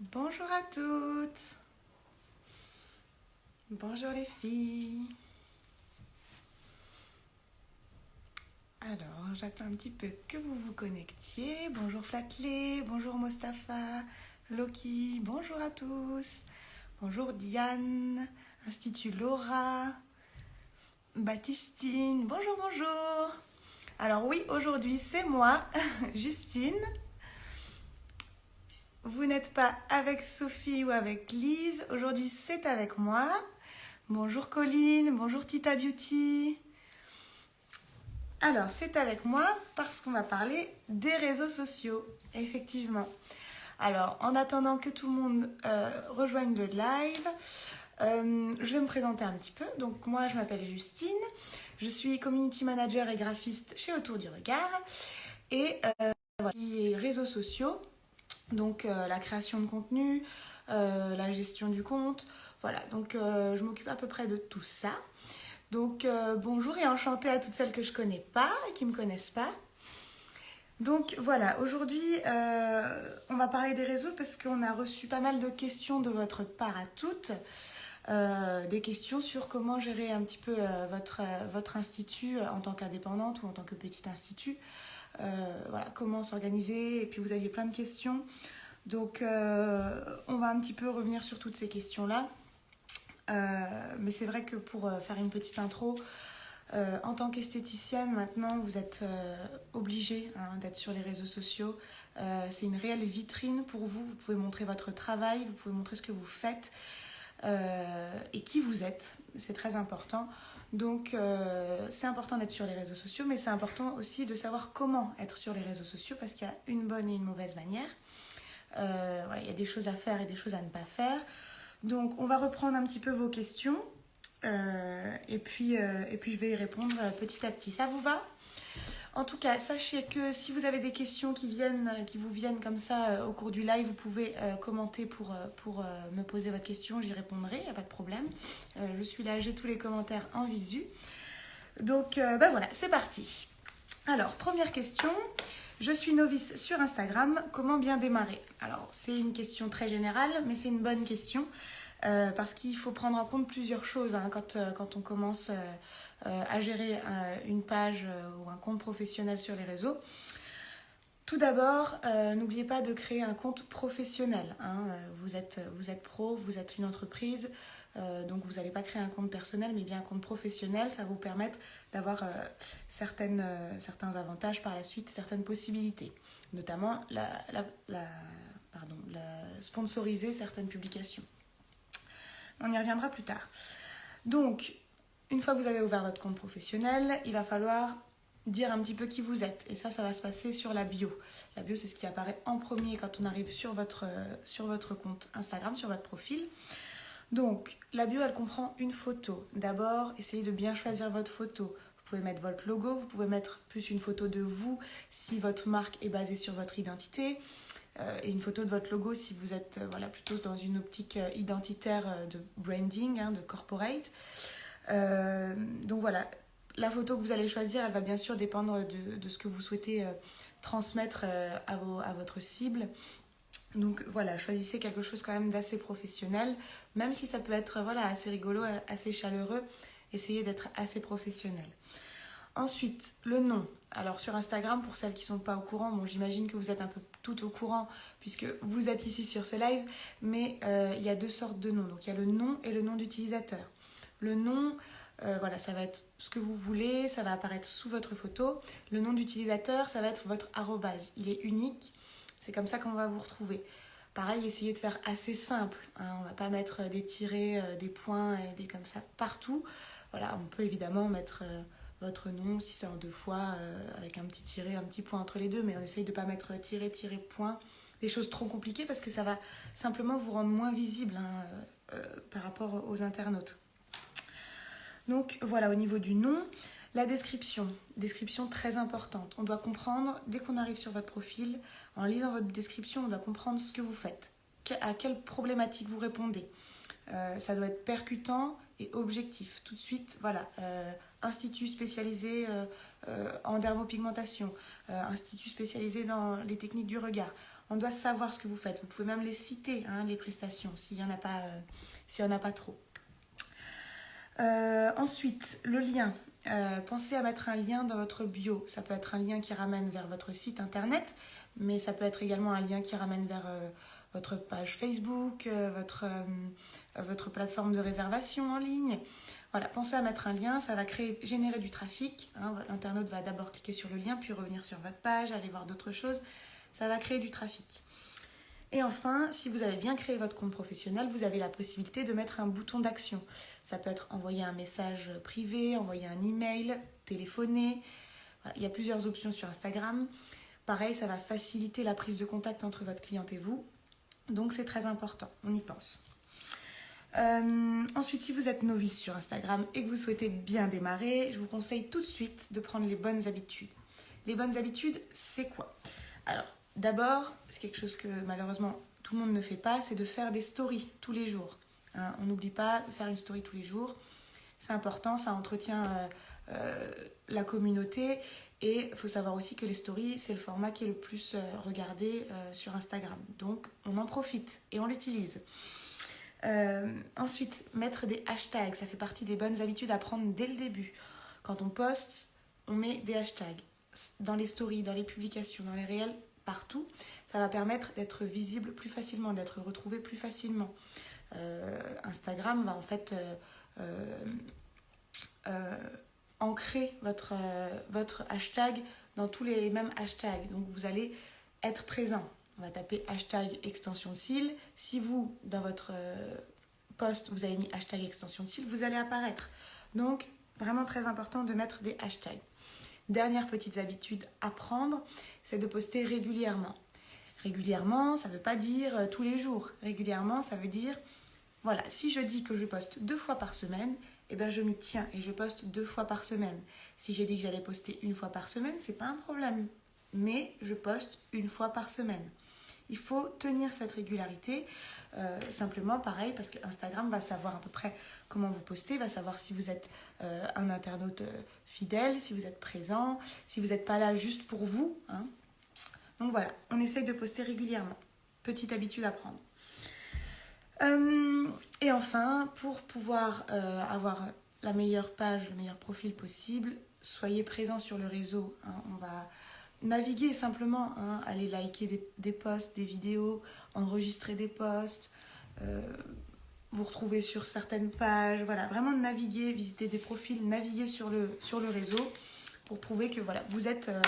Bonjour à toutes. Bonjour les filles. Alors, j'attends un petit peu que vous vous connectiez. Bonjour Flatley, bonjour Mostafa, Loki, bonjour à tous. Bonjour Diane, Institut Laura, Baptistine, bonjour, bonjour. Alors oui, aujourd'hui c'est moi, Justine. Vous n'êtes pas avec Sophie ou avec Lise, aujourd'hui c'est avec moi. Bonjour Colline, bonjour Tita Beauty. Alors c'est avec moi parce qu'on va parler des réseaux sociaux, effectivement. Alors en attendant que tout le monde euh, rejoigne le live, euh, je vais me présenter un petit peu. Donc moi je m'appelle Justine, je suis community manager et graphiste chez Autour du Regard et euh, réseaux sociaux donc euh, la création de contenu, euh, la gestion du compte, voilà, donc je m'occupe à peu près de tout ça. Donc bonjour et enchantée à toutes celles que je connais pas et qui me connaissent pas. Donc voilà, aujourd'hui on va parler des réseaux parce qu'on a reçu pas mal de questions de votre part à toutes. Des questions sur comment gérer un petit peu votre, votre institut en tant qu'indépendante ou en tant que petit institut. Euh, comment s'organiser, et puis vous aviez plein de questions. Donc euh, on va un petit peu revenir sur toutes ces questions-là. Euh, mais c'est vrai que pour faire une petite intro, en tant qu'esthéticienne, maintenant, vous êtes obligé hein, d'être sur les réseaux sociaux. c'est une réelle vitrine pour vous. Vous pouvez montrer votre travail, vous pouvez montrer ce que vous faites et qui vous êtes. C'est très important. Donc euh, c'est important d'être sur les réseaux sociaux, mais c'est important aussi de savoir comment être sur les réseaux sociaux parce qu'il y a une bonne et une mauvaise manière. Euh, il y a des choses à faire et des choses à ne pas faire. Donc on va reprendre un petit peu vos questions euh, et, puis, et puis je vais y répondre petit à petit. Ça vous va? En tout cas, sachez que si vous avez des questions qui, qui vous viennent comme ça euh, au cours du live, vous pouvez euh, commenter pour, euh, me poser votre question, j'y répondrai, il n'y a pas de problème. je suis là, j'ai tous les commentaires en visu. Donc, ben voilà, c'est parti. Alors, première question. Je suis novice sur Instagram, comment bien démarrer? Alors, c'est une question très générale, mais c'est une bonne question. parce qu'il faut prendre en compte plusieurs choses hein, quand, on commence euh, à gérer euh, une page euh, ou un compte professionnel sur les réseaux. Tout d'abord, n'oubliez pas de créer un compte professionnel. Hein. Vous, êtes, vous êtes pro, vous êtes une entreprise, donc vous n'allez pas créer un compte personnel, mais bien un compte professionnel. Ça va vous permettre d'avoir certains avantages par la suite, certaines possibilités, notamment la sponsoriser certaines publications. On y reviendra plus tard. Donc, une fois que vous avez ouvert votre compte professionnel, il va falloir dire un petit peu qui vous êtes. Et ça, ça va se passer sur la bio. La bio, c'est ce qui apparaît en premier quand on arrive sur votre, sur votre compte Instagram, sur votre profil. Donc, la bio, elle comprend une photo. D'abord, essayez de bien choisir votre photo. Vous pouvez mettre votre logo, vous pouvez mettre plus une photo de vous si votre marque est basée sur votre identité. Euh, et une photo de votre logo si vous êtes euh, voilà, plutôt dans une optique euh, identitaire de branding, hein, de corporate. Euh, donc voilà, la photo que vous allez choisir, elle va bien sûr dépendre de, ce que vous souhaitez euh, transmettre euh, à, votre cible. Donc voilà, choisissez quelque chose quand même d'assez professionnel, même si ça peut être voilà, assez rigolo, assez chaleureux, essayez d'être assez professionnel. Ensuite, le nom. Alors sur Instagram, pour celles qui ne sont pas au courant, bon j'imagine que vous êtes un peu tout au courant puisque vous êtes ici sur ce live, mais il y a deux sortes de noms. Donc il y a le nom et le nom d'utilisateur. Le nom, euh, voilà, ça va être ce que vous voulez, ça va apparaître sous votre photo. Le nom d'utilisateur, ça va être votre arrobase. Il est unique, c'est comme ça qu'on va vous retrouver. Pareil, essayez de faire assez simple. Hein. On ne va pas mettre des tirets, euh, des points et des comme ça partout. Voilà, on peut évidemment mettre euh, votre nom si c'est en deux fois avec un petit tiret, un petit point entre les deux, mais on essaye de ne pas mettre tiret, tiret, point, des choses trop compliquées parce que ça va simplement vous rendre moins visible hein, par rapport aux internautes. Donc voilà, au niveau du nom, la description, description très importante. On doit comprendre, dès qu'on arrive sur votre profil, en lisant votre description, on doit comprendre ce que vous faites, à quelle problématique vous répondez. ça doit être percutant et objectif. Tout de suite, voilà, institut spécialisé en dermopigmentation, institut spécialisé dans les techniques du regard. On doit savoir ce que vous faites. Vous pouvez même les citer, hein, les prestations, s'il n'y en, en a pas trop. Ensuite, le lien. Euh, pensez à mettre un lien dans votre bio. Ça peut être un lien qui ramène vers votre site internet, mais ça peut être également un lien qui ramène vers euh, votre page Facebook, euh, votre, plateforme de réservation en ligne. Voilà, pensez à mettre un lien, ça va générer du trafic. Hein. L'internaute va d'abord cliquer sur le lien, puis revenir sur votre page, aller voir d'autres choses. Ça va créer du trafic. Et enfin, si vous avez bien créé votre compte professionnel, vous avez la possibilité de mettre un bouton d'action. Ça peut être envoyer un message privé, envoyer un email, téléphoner. il y a plusieurs options sur Instagram. Pareil, ça va faciliter la prise de contact entre votre cliente et vous. Donc c'est très important, on y pense. Euh, ensuite, si vous êtes novice sur Instagram et que vous souhaitez bien démarrer, je vous conseille tout de suite de prendre les bonnes habitudes. Les bonnes habitudes, c'est quoi? Alors, D'abord, c'est quelque chose que malheureusement tout le monde ne fait pas, c'est de faire des stories tous les jours. Hein. on n'oublie pas de faire une story tous les jours. C'est important, ça entretient euh, euh, la communauté. Et il faut savoir aussi que les stories, c'est le format qui est le plus euh, regardé sur Instagram. Donc on en profite et on l'utilise. ensuite, mettre des hashtags, ça fait partie des bonnes habitudes à prendre dès le début. Quand on poste, on met des hashtags dans les stories, dans les publications, dans les réels, partout, ça va permettre d'être visible plus facilement, d'être retrouvé plus facilement. Euh, Instagram va en fait euh, euh, ancrer votre, votre hashtag dans tous les mêmes hashtags. Donc vous allez être présent. On va taper hashtag extension cils. Si vous, dans votre post, vous avez mis hashtag extension cils, vous allez apparaître. Donc, vraiment très important de mettre des hashtags. Dernière petite habitude à prendre, c'est de poster régulièrement. Régulièrement, ça ne veut pas dire euh, tous les jours. Régulièrement, ça veut dire, voilà, si je dis que je poste deux fois par semaine, eh bien je m'y tiens et je poste deux fois par semaine. Si j'ai dit que j'allais poster une fois par semaine, c'est pas un problème. Mais je poste une fois par semaine. Il faut tenir cette régularité. Euh, simplement, pareil, parce que Instagram va savoir à peu près comment vous postez, va savoir si vous êtes euh, un internaute euh, fidèle, si vous êtes présent, si vous n'êtes pas là juste pour vous. Hein. Donc voilà, on essaye de poster régulièrement. Petite habitude à prendre. et enfin, pour pouvoir avoir la meilleure page, le meilleur profil possible, soyez présent sur le réseau. Hein. On va naviguer simplement, hein, aller liker des, posts, des vidéos, enregistrer des posts, euh, vous retrouver sur certaines pages, voilà, vraiment naviguer, visiter des profils, naviguer sur le, sur le réseau pour prouver que voilà, vous êtes euh,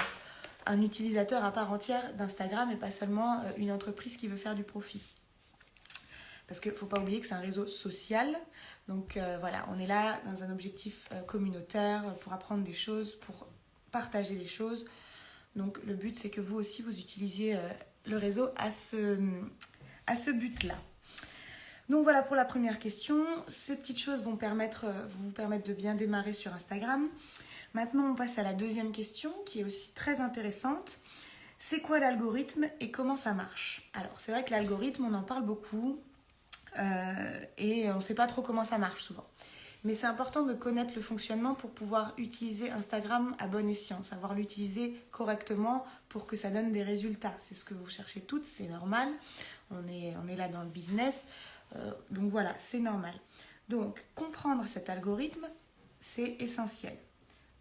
un utilisateur à part entière d'Instagram et pas seulement euh, une entreprise qui veut faire du profit. Parce qu'il ne faut pas oublier que c'est un réseau social. Donc voilà, on est là dans un objectif communautaire pour apprendre des choses, pour partager des choses, donc le but, c'est que vous aussi, vous utilisiez euh, le réseau à ce, but-là. Donc voilà pour la première question. Ces petites choses vont, euh, vous permettre de bien démarrer sur Instagram. Maintenant, on passe à la deuxième question qui est aussi très intéressante. C'est quoi l'algorithme et comment ça marche? Alors, c'est vrai que l'algorithme, on en parle beaucoup euh, et on ne sait pas trop comment ça marche souvent. Mais c'est important de connaître le fonctionnement pour pouvoir utiliser Instagram à bon escient, savoir l'utiliser correctement pour que ça donne des résultats. C'est ce que vous cherchez toutes, c'est normal. On est, là dans le business. Euh, donc voilà, c'est normal. Donc comprendre cet algorithme, c'est essentiel.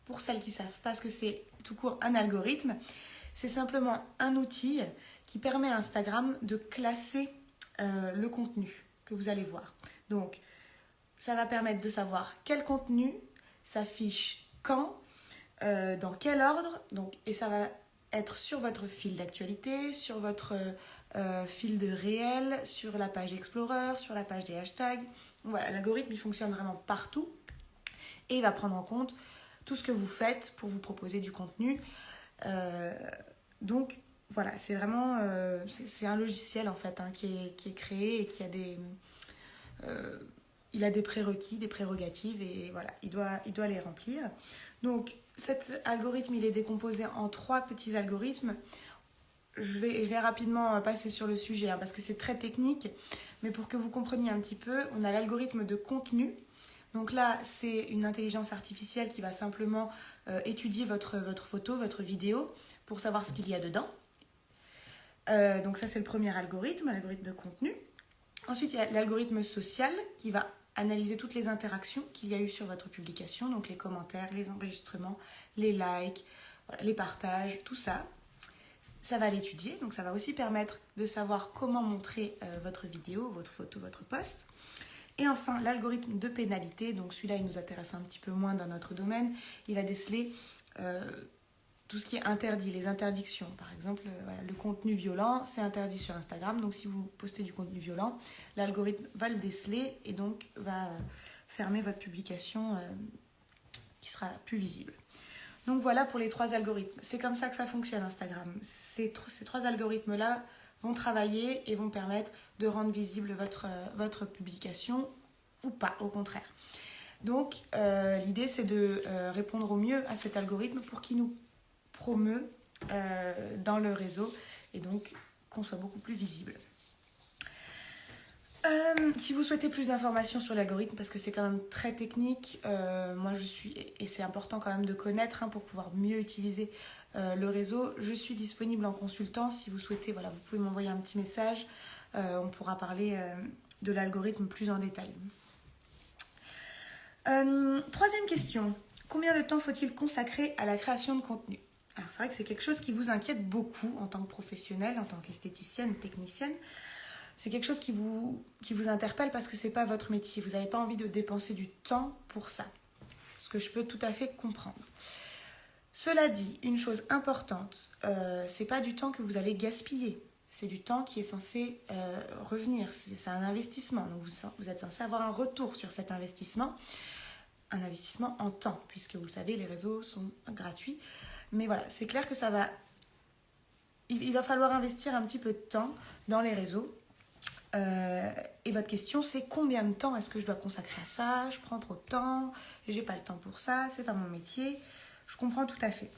Pour celles qui savent pas ce que c'est tout court un algorithme, c'est simplement un outil qui permet à Instagram de classer euh, le contenu que vous allez voir. Donc, ça va permettre de savoir quel contenu s'affiche quand, euh, dans quel ordre, donc, et ça va être sur votre fil d'actualité, sur votre euh, fil de réel, sur la page Explorer, sur la page des hashtags. Voilà, l'algorithme il fonctionne vraiment partout et il va prendre en compte tout ce que vous faites pour vous proposer du contenu. Euh, donc voilà, c'est vraiment c'est un logiciel en fait hein, qui, est, qui, est, créé et qui a des il a des prérequis, des prérogatives et voilà, il doit, les remplir. Donc cet algorithme, il est décomposé en trois petits algorithmes. je vais, rapidement passer sur le sujet hein, parce que c'est très technique, mais pour que vous compreniez un petit peu, on a l'algorithme de contenu. Donc là, c'est une intelligence artificielle qui va simplement euh, étudier votre, votre photo, votre vidéo, pour savoir ce qu'il y a dedans. Euh, donc ça, c'est le premier algorithme, l'algorithme de contenu. Ensuite, il y a l'algorithme social qui va analyser toutes les interactions qu'il y a eu sur votre publication, donc les commentaires, les enregistrements, les likes, les partages, tout ça. Ça va l'étudier, donc ça va aussi permettre de savoir comment montrer euh, votre vidéo, votre photo, votre post. Et enfin, l'algorithme de pénalité, donc celui-là, il nous intéresse un petit peu moins dans notre domaine. Il va déceler euh, tout ce qui est interdit, les interdictions. Par exemple, euh, le contenu violent, c'est interdit sur Instagram. Donc si vous postez du contenu violent, l'algorithme va le déceler et donc va fermer votre publication euh, qui sera plus visible. Donc voilà pour les trois algorithmes. C'est comme ça que ça fonctionne Instagram. Ces, trois algorithmes-là vont travailler et vont permettre de rendre visible votre, euh, votre publication ou pas, au contraire. Donc l'idée c'est de répondre au mieux à cet algorithme pour qu'il nous promeut euh, dans le réseau et donc qu'on soit beaucoup plus visible. Euh, si vous souhaitez plus d'informations sur l'algorithme, parce que c'est quand même très technique, euh, moi je suis, et c'est important quand même de connaître hein, pour pouvoir mieux utiliser le réseau, je suis disponible en consultant. Si vous souhaitez, voilà, vous pouvez m'envoyer un petit message, on pourra parler de l'algorithme plus en détail. troisième question, combien de temps faut-il consacrer à la création de contenu? Alors c'est vrai que c'est quelque chose qui vous inquiète beaucoup en tant que professionnel, en tant qu'esthéticienne, technicienne. C'est quelque chose qui vous, interpelle parce que ce n'est pas votre métier. Vous n'avez pas envie de dépenser du temps pour ça. Ce que je peux tout à fait comprendre. Cela dit, une chose importante, euh, c'est pas du temps que vous allez gaspiller. C'est du temps qui est censé euh, revenir. C'est un investissement. Donc vous êtes censé avoir un retour sur cet investissement. Un investissement en temps, puisque vous le savez, les réseaux sont gratuits. Mais voilà, c'est clair que ça va. Il, va falloir investir un petit peu de temps dans les réseaux. Euh, et votre question, c'est combien de temps est-ce que je dois consacrer à ça? Je prends trop de temps, j'ai pas le temps pour ça, c'est pas mon métier? Je comprends tout à fait.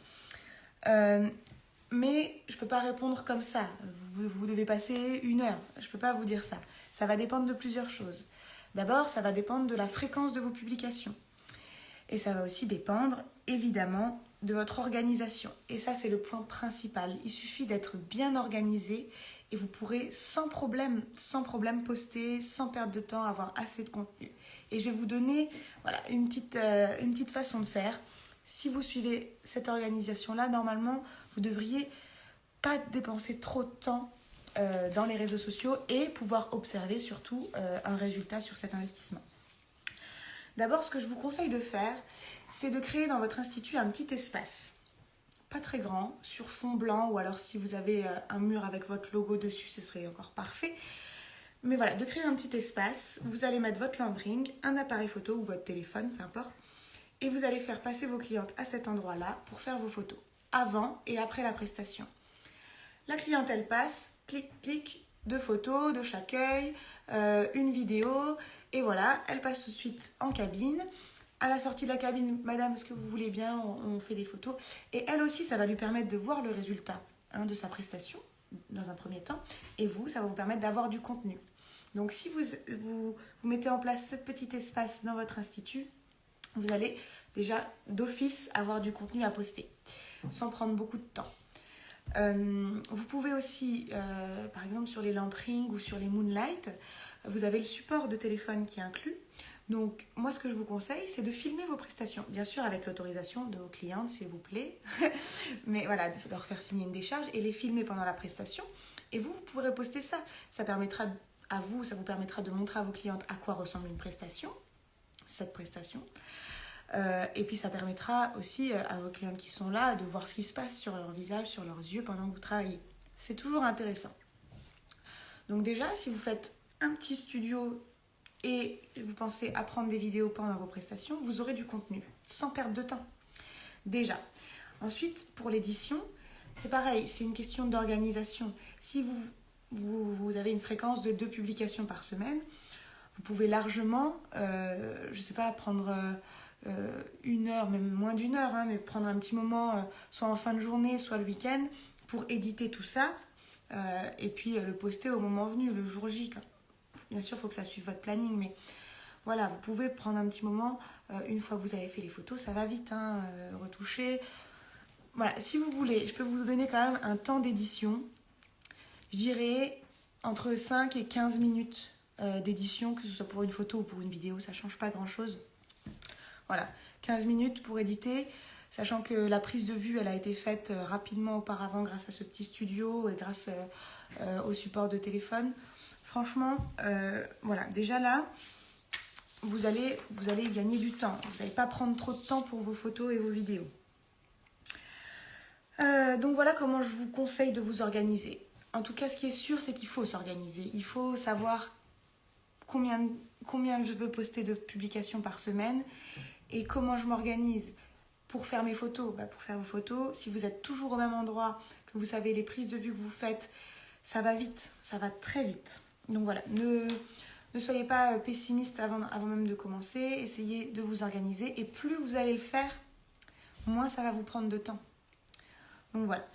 Euh, mais je peux pas répondre comme ça. Vous, vous, devez passer une heure. Je peux pas vous dire ça. Ça va dépendre de plusieurs choses. D'abord, ça va dépendre de la fréquence de vos publications. Et ça va aussi dépendre, évidemment, de votre organisation. Et ça, c'est le point principal. Il suffit d'être bien organisé et vous pourrez sans problème, poster, sans perdre de temps, avoir assez de contenu. Et je vais vous donner voilà, une, petite, euh, une petite façon de faire. Si vous suivez cette organisation-là, normalement, vous devriez pas dépenser trop de temps euh, dans les réseaux sociaux et pouvoir observer surtout euh, un résultat sur cet investissement. D'abord, ce que je vous conseille de faire, c'est de créer dans votre institut un petit espace. Pas très grand, sur fond blanc, ou alors si vous avez euh, un mur avec votre logo dessus, ce serait encore parfait. Mais voilà, de créer un petit espace, vous allez mettre votre lampe ring, un appareil photo ou votre téléphone, peu importe, et vous allez faire passer vos clientes à cet endroit-là pour faire vos photos, avant et après la prestation. La clientèle passe, clic, clic, deux photos de chaque œil, euh, une vidéo, et voilà, elle passe tout de suite en cabine. À la sortie de la cabine, madame, est-ce que vous voulez bien on, fait des photos. Et elle aussi, ça va lui permettre de voir le résultat hein, de sa prestation, dans un premier temps. Et vous, ça va vous permettre d'avoir du contenu. Donc si vous, vous, mettez en place ce petit espace dans votre institut, vous allez déjà d'office avoir du contenu à poster, sans prendre beaucoup de temps. Euh, vous pouvez aussi, euh, par exemple sur les lampes ring ou sur les moonlight, vous avez le support de téléphone qui est inclus. Donc, moi, ce que je vous conseille, c'est de filmer vos prestations. Bien sûr, avec l'autorisation de vos clientes, s'il vous plaît. Mais voilà, de leur faire signer une décharge et les filmer pendant la prestation. Et vous, vous pourrez poster ça. Ça permettra à vous, ça vous permettra de montrer à vos clientes à quoi ressemble une prestation, cette prestation. Euh, et puis, ça permettra aussi euh, à vos clientes qui sont là de voir ce qui se passe sur leur visage, sur leurs yeux pendant que vous travaillez. C'est toujours intéressant. Donc déjà, si vous faites un petit studio et vous pensez apprendre des vidéos pendant vos prestations, vous aurez du contenu sans perdre de temps. Déjà. Ensuite, pour l'édition, c'est pareil, c'est une question d'organisation. Si vous, vous, avez une fréquence de deux publications par semaine, vous pouvez largement, euh, je ne sais pas, prendre euh, une heure, même moins d'une heure, hein, mais prendre un petit moment, euh, soit en fin de journée, soit le week-end, pour éditer tout ça et puis le poster au moment venu, le jour J. Bien sûr, il faut que ça suive votre planning, mais voilà, vous pouvez prendre un petit moment, une fois que vous avez fait les photos, ça va vite, hein, retoucher. Voilà, si vous voulez, je peux vous donner quand même un temps d'édition. Je dirais entre 5 et 15 minutes d'édition, que ce soit pour une photo ou pour une vidéo, ça ne change pas grand-chose. Voilà, 15 minutes pour éditer, sachant que la prise de vue, elle a été faite euh, rapidement auparavant grâce à ce petit studio et grâce euh, euh, au support de téléphone. Franchement, voilà, déjà là, vous allez, vous allez gagner du temps. Vous n'allez pas prendre trop de temps pour vos photos et vos vidéos. donc voilà comment je vous conseille de vous organiser. En tout cas, ce qui est sûr, c'est qu'il faut s'organiser. Il faut savoir combien, combien je veux poster de publications par semaine et comment je m'organise pour faire mes photos bah, Pour faire vos photos, si vous êtes toujours au même endroit, que vous savez les prises de vue que vous faites, ça va vite, ça va très vite. Donc voilà, ne, soyez pas pessimiste avant, même de commencer, essayez de vous organiser et plus vous allez le faire, moins ça va vous prendre de temps. Donc voilà,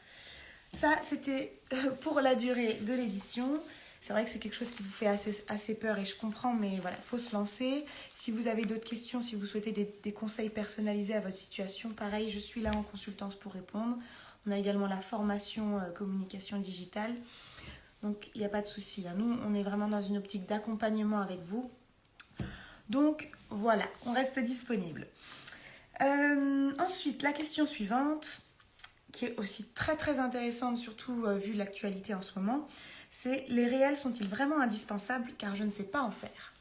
ça c'était pour la durée de l'édition. C'est vrai que c'est quelque chose qui vous fait assez, peur et je comprends, mais voilà, il faut se lancer. Si vous avez d'autres questions, si vous souhaitez des, conseils personnalisés à votre situation, pareil, je suis là en consultance pour répondre. On a également la formation euh, communication digitale. Donc, il n'y a pas de souci. Hein. Nous, on est vraiment dans une optique d'accompagnement avec vous. Donc, voilà, on reste disponible. Euh, ensuite, la question suivante, qui est aussi très très intéressante, surtout euh, vu l'actualité en ce moment c'est les réels sont-ils vraiment indispensables car je ne sais pas en faire?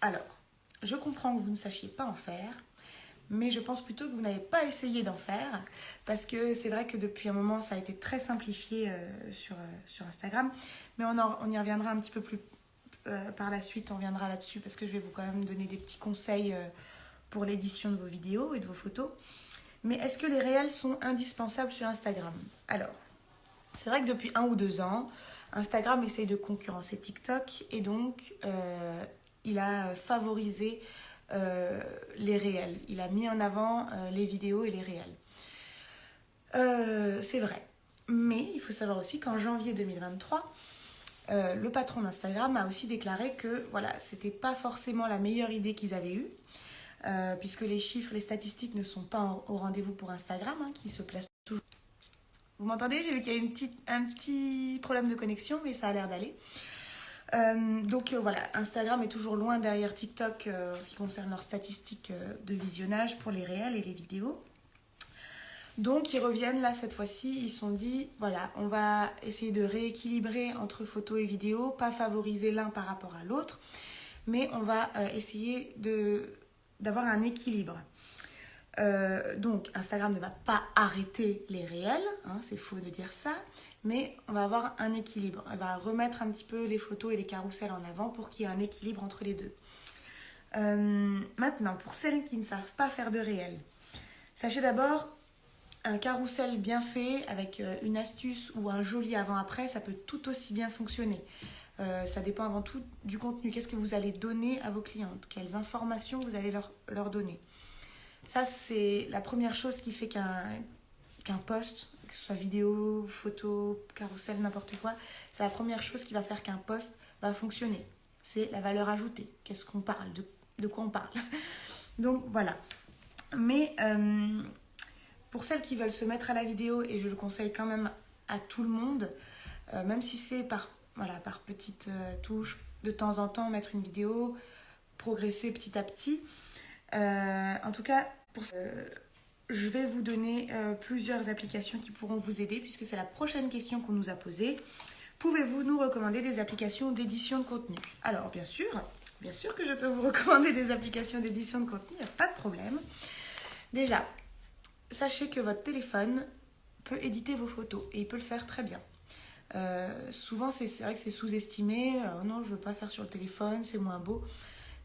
Alors, je comprends que vous ne sachiez pas en faire, mais je pense plutôt que vous n'avez pas essayé d'en faire parce que c'est vrai que depuis un moment ça a été très simplifié euh, sur, euh, sur Instagram, mais on, on, y reviendra un petit peu plus euh, par la suite, on reviendra là-dessus parce que je vais vous quand même donner des petits conseils pour l'édition de vos vidéos et de vos photos. Mais est-ce que les réels sont indispensables sur Instagram? Alors, c'est vrai que depuis un ou deux ans, Instagram essaye de concurrencer TikTok et donc il a favorisé euh, les réels. Il a mis en avant euh, les vidéos et les réels. c'est vrai. Mais il faut savoir aussi qu'en janvier 2023, le patron d'Instagram a aussi déclaré que voilà, c'était pas forcément la meilleure idée qu'ils avaient eue. puisque les chiffres, les statistiques ne sont pas au rendez-vous pour Instagram, hein, qui se place toujours vous m'entendez? J'ai vu qu'il y a une un petit problème de connexion, mais ça a l'air d'aller. Euh, donc euh, voilà, Instagram est toujours loin derrière TikTok euh, en ce qui concerne leurs statistiques de visionnage pour les réels et les vidéos. Donc ils reviennent là cette fois-ci, ils sont dit, voilà, on va essayer de rééquilibrer entre photos et vidéos, pas favoriser l'un par rapport à l'autre, mais on va essayer d'avoir un équilibre. Donc Instagram ne va pas arrêter les réels, hein, c'est faux de dire ça, mais on va avoir un équilibre. Elle va remettre un petit peu les photos et les carousels en avant pour qu'il y ait un équilibre entre les deux. Euh, maintenant, pour celles qui ne savent pas faire de réel, sachez d'abord un carrousel bien fait avec euh, une astuce ou un joli avant-après, ça peut tout aussi bien fonctionner. ça dépend avant tout du contenu. Qu'est-ce que vous allez donner à vos clientes? Quelles informations vous allez leur, leur donner? Ça, c'est la première chose qui fait qu'un qu'un post, que ce soit vidéo, photo, carrousel, n'importe quoi, c'est la première chose qui va faire qu'un post va fonctionner. C'est la valeur ajoutée. Qu'est-ce qu'on parle de, quoi on parle? Donc voilà. Mais euh, pour celles qui veulent se mettre à la vidéo, et je le conseille quand même à tout le monde, euh, même si c'est par, voilà, par petites euh, touches, de temps en temps mettre une vidéo, progresser petit à petit. en tout cas, pour je vais vous donner euh, plusieurs applications qui pourront vous aider puisque c'est la prochaine question qu'on nous a posée. Pouvez-vous nous recommander des applications d'édition de contenu? Alors bien sûr, bien sûr que je peux vous recommander des applications d'édition de contenu, il n'y a pas de problème. Déjà, sachez que votre téléphone peut éditer vos photos et il peut le faire très bien. Euh, souvent, c'est vrai que c'est sous-estimé. non, je ne veux pas faire sur le téléphone, c'est moins beau.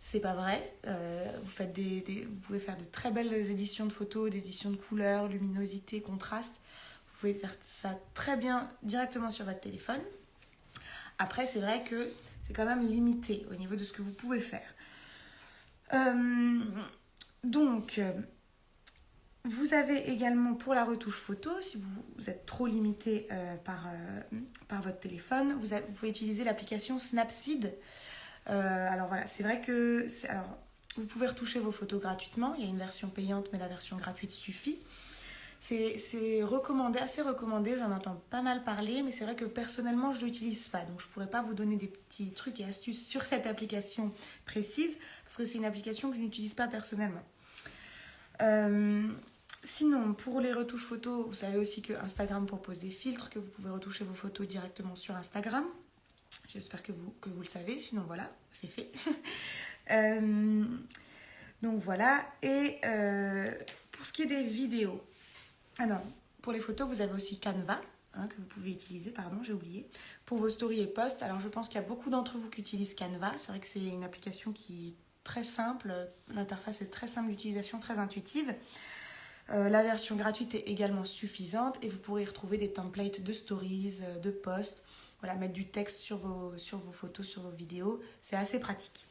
C'est pas vrai. Euh, vous, faites des, pouvez faire de très belles éditions de photos, d'éditions de couleurs, luminosité, contraste. Vous pouvez faire ça très bien directement sur votre téléphone. Après, c'est vrai que c'est quand même limité au niveau de ce que vous pouvez faire. Euh, donc, vous avez également pour la retouche photo, si vous, êtes trop limité euh, par, votre téléphone, vous pouvez utiliser l'application Snapseed. Alors voilà, c'est vrai que alors, vous pouvez retoucher vos photos gratuitement. Il y a une version payante, mais la version gratuite suffit. C'est recommandé, assez recommandé, j'en entends pas mal parler, mais c'est vrai que personnellement je ne l'utilise pas. Donc je ne pourrais pas vous donner des petits trucs et astuces sur cette application précise, parce que c'est une application que je n'utilise pas personnellement. Euh, sinon, pour les retouches photos, vous savez aussi que Instagram propose des filtres, que vous pouvez retoucher vos photos directement sur Instagram. J'espère que vous, que vous le savez, sinon voilà, c'est fait. Euh, donc voilà, et euh, pour ce qui est des vidéos, ah pour les photos, vous avez aussi Canva, hein, que vous pouvez utiliser, pardon, j'ai oublié. Pour vos stories et posts, alors je pense qu'il y a beaucoup d'entre vous qui utilisent Canva. C'est vrai que c'est une application qui est très simple, l'interface est très simple d'utilisation, très intuitive. Euh, la version gratuite est également suffisante et vous pourrez y retrouver des templates de stories, de posts, voilà, mettre du texte sur vos, sur vos photos, sur vos vidéos. C'est assez pratique.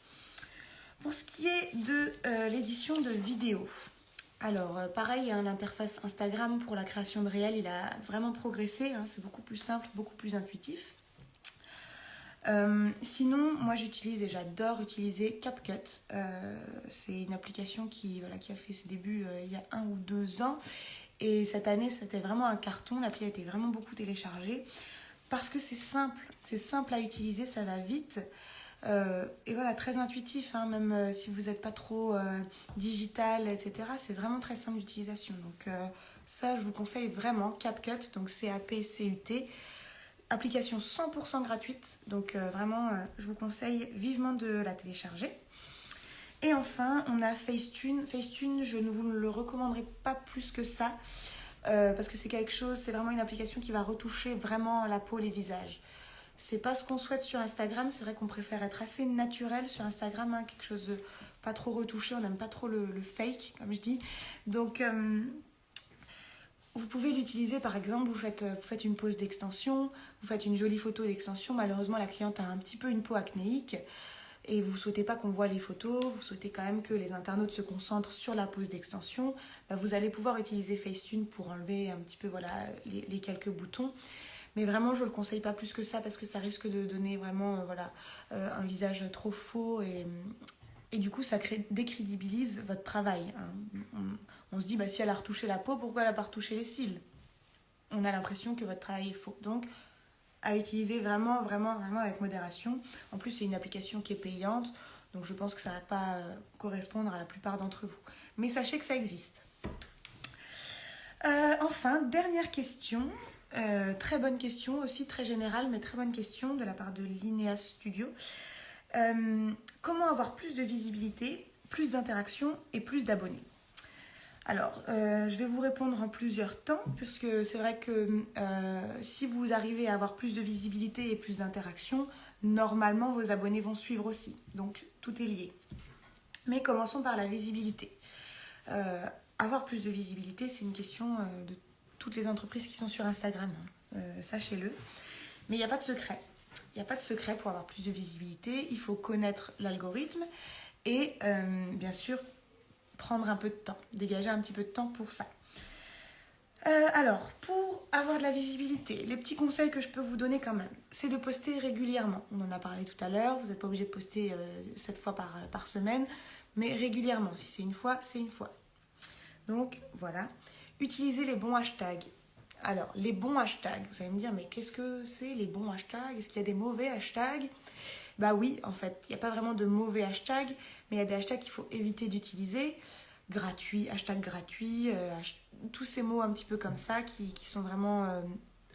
Pour ce qui est de euh, l'édition de vidéos, alors, euh, pareil, hein, l'interface Instagram pour la création de réels, il a vraiment progressé. Hein, c'est beaucoup plus simple, beaucoup plus intuitif. Euh, sinon, moi j'utilise et j'adore utiliser CapCut. C'est une application qui, voilà, qui a fait ses débuts il y a un ou deux ans. Et cette année, c'était vraiment un carton. L'appli a été vraiment beaucoup téléchargée parce que c'est simple. C'est simple à utiliser, ça va vite. Euh, et voilà, très intuitif, hein, même euh, si vous n'êtes pas trop euh, digital, etc. C'est vraiment très simple d'utilisation. Donc ça, je vous conseille vraiment CapCut, donc C-A-P-C-U-T. Application 100% gratuite, donc vraiment, je vous conseille vivement de la télécharger. Et enfin, on a Facetune. Facetune, je ne vous le recommanderai pas plus que ça, parce que c'est quelque chose, c'est vraiment une application qui va retoucher vraiment la peau, les visages c'est pas ce qu'on souhaite sur Instagram. C'est vrai qu'on préfère être assez naturel sur Instagram, hein, quelque chose de pas trop retouché. On n'aime pas trop le, fake, comme je dis. Donc, euh, vous pouvez l'utiliser par exemple. Vous faites, vous faites une pose d'extension, vous faites une jolie photo d'extension. Malheureusement, la cliente a un petit peu une peau acnéique et vous souhaitez pas qu'on voit les photos, vous souhaitez quand même que les internautes se concentrent sur la pose d'extension, bah, vous allez pouvoir utiliser Facetune pour enlever un petit peu voilà, les quelques boutons. Mais vraiment, je ne le conseille pas plus que ça parce que ça risque de donner vraiment euh, voilà, euh, un visage trop faux et, et du coup, ça décrédibilise votre travail. Hein. On, se dit, bah, si elle a retouché la peau, pourquoi elle n'a pas retouché les cils? On a l'impression que votre travail est faux. Donc, à utiliser vraiment, vraiment, vraiment avec modération. En plus, c'est une application qui est payante, donc je pense que ça ne va pas euh, correspondre à la plupart d'entre vous. Mais sachez que ça existe. enfin, dernière question. Euh, très bonne question, aussi très générale, mais très bonne question de la part de l'INEA Studio. Euh, comment avoir plus de visibilité, plus d'interaction et plus d'abonnés? Alors, euh, je vais vous répondre en plusieurs temps, puisque c'est vrai que si vous arrivez à avoir plus de visibilité et plus d'interaction, normalement vos abonnés vont suivre aussi. Donc, tout est lié. Mais commençons par la visibilité. avoir plus de visibilité, c'est une question de toutes les entreprises qui sont sur Instagram, hein. euh, sachez-le. Mais il n'y a pas de secret. Il n'y a pas de secret pour avoir plus de visibilité. Il faut connaître l'algorithme et euh, bien sûr prendre un peu de temps, dégager un petit peu de temps pour ça. Euh, alors, pour avoir de la visibilité, les petits conseils que je peux vous donner quand même, c'est de poster régulièrement. On en a parlé tout à l'heure, vous n'êtes pas obligé de poster 7 fois par, par semaine, mais régulièrement. Si c'est une fois, c'est une fois. Donc voilà. Utilisez les bons hashtags. Alors, les bons hashtags, vous allez me dire, mais qu'est-ce que c'est les bons hashtags? Est-ce qu'il y a des mauvais hashtags? Bah oui, en fait, il n'y a pas vraiment de mauvais hashtags, mais il y a des hashtags qu'il faut éviter d'utiliser. Gratuit, hashtag gratuit, euh, tous ces mots un petit peu comme ça qui, sont vraiment euh,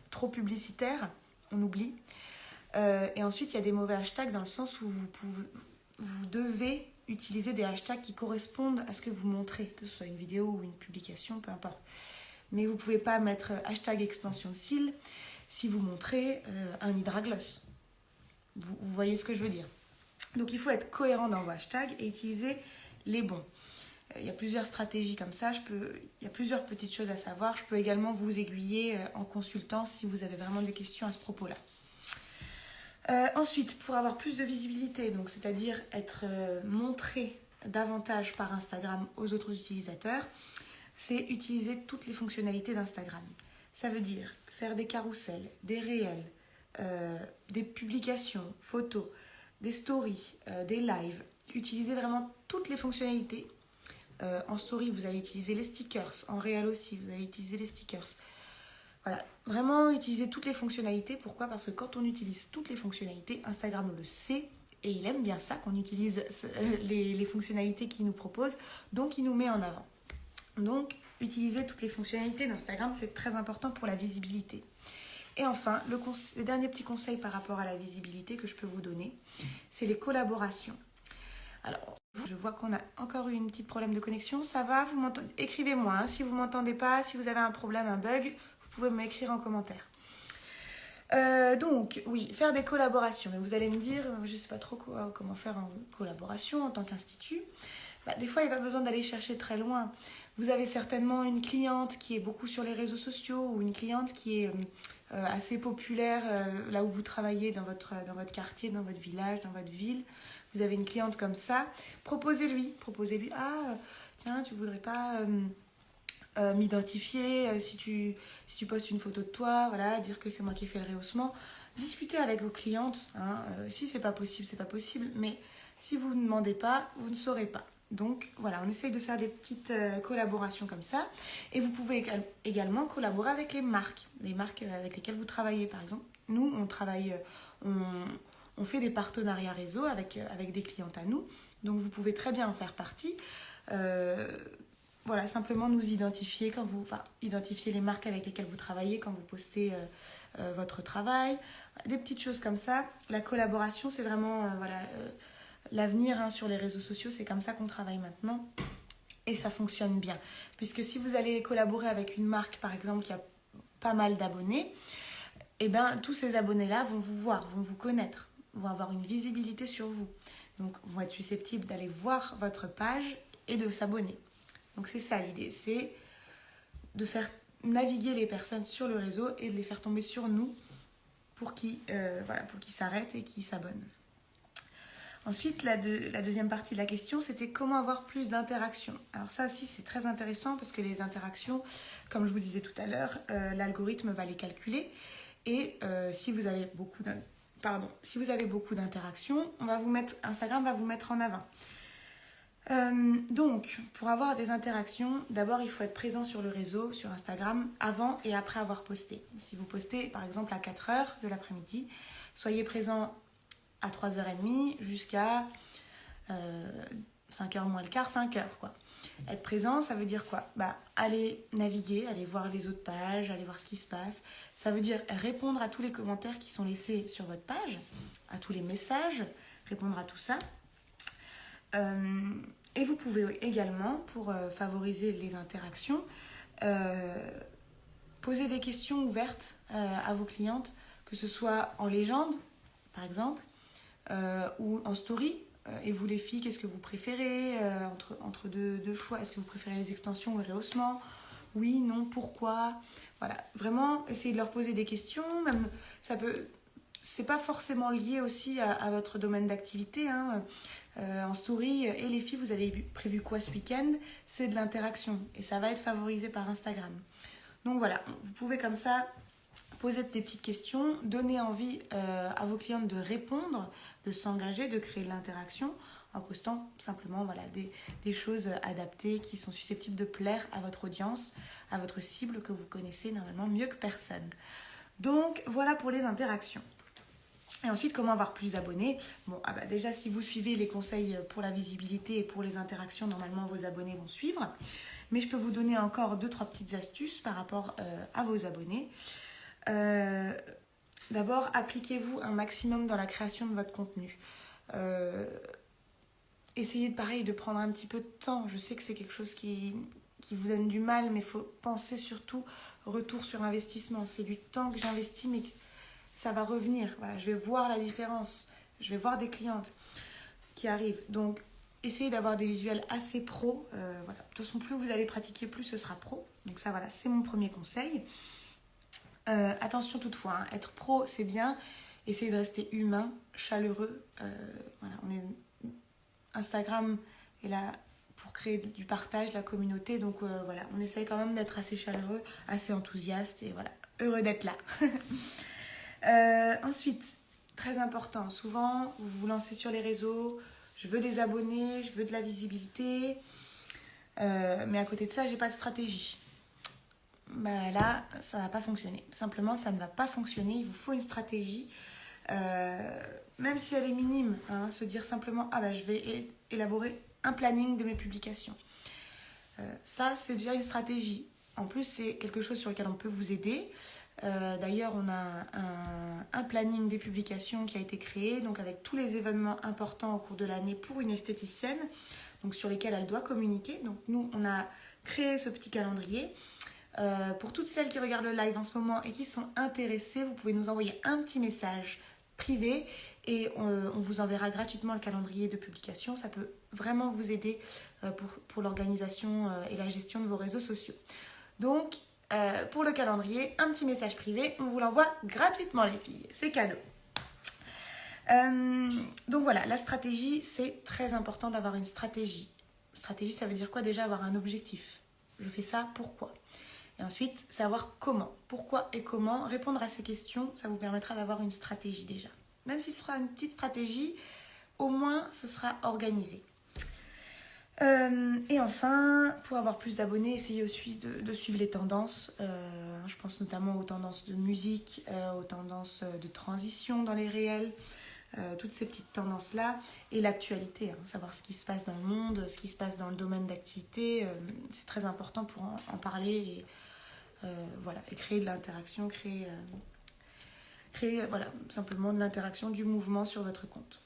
trop publicitaires, on oublie. Euh, et ensuite, il y a des mauvais hashtags dans le sens où vous, vous devez utiliser des hashtags qui correspondent à ce que vous montrez, que ce soit une vidéo ou une publication, peu importe. Mais vous ne pouvez pas mettre hashtag extension de cils si vous montrez un hydragloss. Vous, voyez ce que je veux dire. Donc il faut être cohérent dans vos hashtags et utiliser les bons. Euh, il y a plusieurs stratégies comme ça, il y a plusieurs petites choses à savoir. Je peux également vous aiguiller euh, en consultant si vous avez vraiment des questions à ce propos-là. Euh, ensuite, pour avoir plus de visibilité, donc c'est-à-dire être montré davantage par Instagram aux autres utilisateurs, c'est utiliser toutes les fonctionnalités d'Instagram. Ça veut dire faire des carousels, des réels, euh, des publications, photos, des stories, euh, des lives. Utiliser vraiment toutes les fonctionnalités. Euh, en story, vous allez utiliser les stickers. En réel aussi, vous allez utiliser les stickers. Voilà, vraiment utiliser toutes les fonctionnalités. Pourquoi? Parce que quand on utilise toutes les fonctionnalités, Instagram le sait et il aime bien ça qu'on utilise les, les fonctionnalités qu'il nous propose, donc il nous met en avant. Donc, utiliser toutes les fonctionnalités d'Instagram, c'est très important pour la visibilité. Et enfin, le, dernier petit conseil par rapport à la visibilité que je peux vous donner, c'est les collaborations. Alors, je vois qu'on a encore eu une petite problème de connexion. Ça va Écrivez-moi. Hein. Si vous ne m'entendez pas, si vous avez un problème, un bug, vous pouvez m'écrire en commentaire. Euh, donc, oui, faire des collaborations. Mais vous allez me dire, je ne sais pas trop comment faire en collaboration en tant qu'institut. Bah, des fois, il n'y a pas besoin d'aller chercher très loin. Vous avez certainement une cliente qui est beaucoup sur les réseaux sociaux ou une cliente qui est euh, euh, assez populaire euh, là où vous travaillez dans votre, dans votre quartier, dans votre village, dans votre ville. Vous avez une cliente comme ça. Proposez-lui. Proposez-lui. Ah, tiens, tu voudrais pas m'identifier si, tu, si tu postes une photo de toi, voilà, dire que c'est moi qui ai fait le rehaussement. Discutez avec vos clientes. Hein. si c'est pas possible, c'est pas possible. Mais si vous ne demandez pas, vous ne saurez pas. Donc voilà, on essaye de faire des petites euh, collaborations comme ça. Et vous pouvez également collaborer avec les marques, les marques euh, avec lesquelles vous travaillez par exemple. Nous, on travaille, euh, on, fait des partenariats réseau avec, avec des clientes à nous. Donc vous pouvez très bien en faire partie. voilà, simplement nous identifier quand vous, enfin, identifier les marques avec lesquelles vous travaillez quand vous postez votre travail. Des petites choses comme ça. La collaboration, c'est vraiment, voilà l'avenir hein, sur les réseaux sociaux, c'est comme ça qu'on travaille maintenant. Et ça fonctionne bien. Puisque si vous allez collaborer avec une marque, par exemple, qui a pas mal d'abonnés, eh bien, tous ces abonnés-là vont vous voir, vont vous connaître, vont avoir une visibilité sur vous. Donc, vont être susceptibles d'aller voir votre page et de s'abonner. Donc, c'est ça l'idée, c'est de faire naviguer les personnes sur le réseau et de les faire tomber sur nous pour qu'ils euh, s'arrêtent et qu'ils s'abonnent. Ensuite, la, deuxième partie de la question, c'était comment avoir plus d'interactions. Alors ça aussi, c'est très intéressant parce que les interactions, comme je vous disais tout à l'heure, euh, l'algorithme va les calculer. Et euh, si vous avez beaucoup pardon, si d'interactions, Instagram va vous mettre en avant. Euh, donc, pour avoir des interactions, d'abord il faut être présent sur le réseau, sur Instagram, avant et après avoir posté. Si vous postez par exemple à 4h de l'après-midi, soyez présent à 3h30 jusqu'à 5h moins le quart, 5h quoi. Être présent, ça veut dire quoi? Bah aller naviguer, aller voir les autres pages, aller voir ce qui se passe. Ça veut dire répondre à tous les commentaires qui sont laissés sur votre page, à tous les messages, répondre à tout ça. Euh, et vous pouvez également, pour euh, favoriser les interactions, euh, poser des questions ouvertes à vos clientes, que ce soit en légende, par exemple, euh, ou en story. Euh, et vous les filles, qu'est-ce que vous préférez euh, entre, entre deux, choix? Est-ce que vous préférez les extensions ou le rehaussement Oui, non, pourquoi? Voilà, vraiment, essayez de leur poser des questions. Même, ça peut... C'est pas forcément lié aussi à, votre domaine d'activité. Hein. en story, et les filles, vous avez prévu quoi ce week-end? C'est de l'interaction et ça va être favorisé par Instagram. Donc voilà, vous pouvez comme ça poser des petites questions, donner envie à vos clientes de répondre de s'engager, de créer de l'interaction en postant simplement des, choses adaptées qui sont susceptibles de plaire à votre audience, à votre cible que vous connaissez normalement mieux que personne. Donc voilà pour les interactions. Et ensuite, comment avoir plus d'abonnés? Bon, ah bah déjà, si vous suivez les conseils pour la visibilité et pour les interactions, normalement, vos abonnés vont suivre. Mais je peux vous donner encore deux, trois petites astuces par rapport euh, à vos abonnés. Euh, D'abord, appliquez-vous un maximum dans la création de votre contenu. Euh, essayez pareil de prendre un petit peu de temps. Je sais que c'est quelque chose qui, qui vous donne du mal, mais il faut penser surtout retour sur investissement. C'est du temps que j'investis, mais ça va revenir. Voilà, je vais voir la différence. Je vais voir des clientes qui arrivent. Donc, essayez d'avoir des visuels assez pro. Euh, voilà. De toute façon, plus vous allez pratiquer, plus ce sera pro. Donc ça, voilà, c'est mon premier conseil. Euh, attention toutefois, hein, être pro c'est bien, essayez de rester humain, chaleureux. Euh, voilà, on est... Instagram est là pour créer du partage, de la communauté. Donc voilà, on essaye quand même d'être assez chaleureux, assez enthousiaste et voilà, heureux d'être là. ensuite, très important, souvent vous vous lancez sur les réseaux, je veux des abonnés, je veux de la visibilité, mais à côté de ça, j'ai pas de stratégie. Bah là, ça va pas fonctionner. Simplement, ça ne va pas fonctionner. Il vous faut une stratégie, même si elle est minime. Hein, se dire simplement, ah bah je vais élaborer un planning de mes publications. Euh, ça, c'est déjà une stratégie. En plus, c'est quelque chose sur lequel on peut vous aider. Euh, d'ailleurs, on a un, planning des publications qui a été créé, donc avec tous les événements importants au cours de l'année pour une esthéticienne, donc sur lesquels elle doit communiquer. Donc nous, on a créé ce petit calendrier. Euh, pour toutes celles qui regardent le live en ce moment et qui sont intéressées, vous pouvez nous envoyer un petit message privé et on, vous enverra gratuitement le calendrier de publication. Ça peut vraiment vous aider euh, pour, l'organisation euh, et la gestion de vos réseaux sociaux. Donc, pour le calendrier, un petit message privé, on vous l'envoie gratuitement les filles, c'est cadeau. donc voilà, la stratégie, c'est très important d'avoir une stratégie. Stratégie, ça veut dire quoi déjà Avoir un objectif? Je fais ça, pourquoi? Et ensuite, savoir comment. Pourquoi et comment Répondre à ces questions, ça vous permettra d'avoir une stratégie déjà. Même si ce sera une petite stratégie, au moins ce sera organisé. Euh, et enfin, pour avoir plus d'abonnés, essayez aussi de, suivre les tendances. Euh, je pense notamment aux tendances de musique, euh, aux tendances de transition dans les réels, toutes ces petites tendances-là. Et l'actualité, hein, savoir ce qui se passe dans le monde, ce qui se passe dans le domaine d'activité. c'est très important pour en, parler et, voilà, et créer de l'interaction, créer créer voilà, simplement de l'interaction, du mouvement sur votre compte.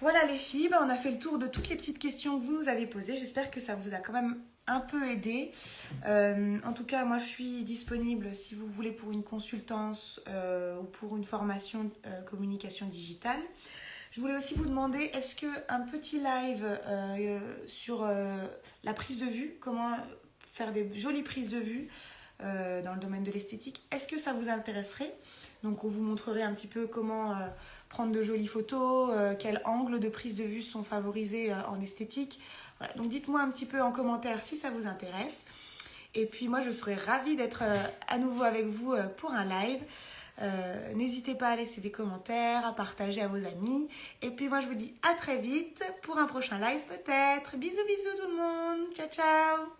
Voilà les filles, ben, on a fait le tour de toutes les petites questions que vous nous avez posées. J'espère que ça vous a quand même un peu aidé. Euh, en tout cas, moi je suis disponible si vous voulez pour une consultance euh, ou pour une formation euh, communication digitale. Je voulais aussi vous demander, est-ce qu'un petit live sur la prise de vue, comment faire des jolies prises de vue dans le domaine de l'esthétique, est-ce que ça vous intéresserait donc on vous montrerait un petit peu comment euh, prendre de jolies photos, euh, quels angles de prise de vue sont favorisés euh, en esthétique. Donc dites-moi un petit peu en commentaire si ça vous intéresse. Et puis moi je serais ravie d'être à nouveau avec vous pour un live. N'hésitez pas à laisser des commentaires, à partager à vos amis. Et puis moi je vous dis à très vite pour un prochain live peut-être. Bisous bisous tout le monde. Ciao ciao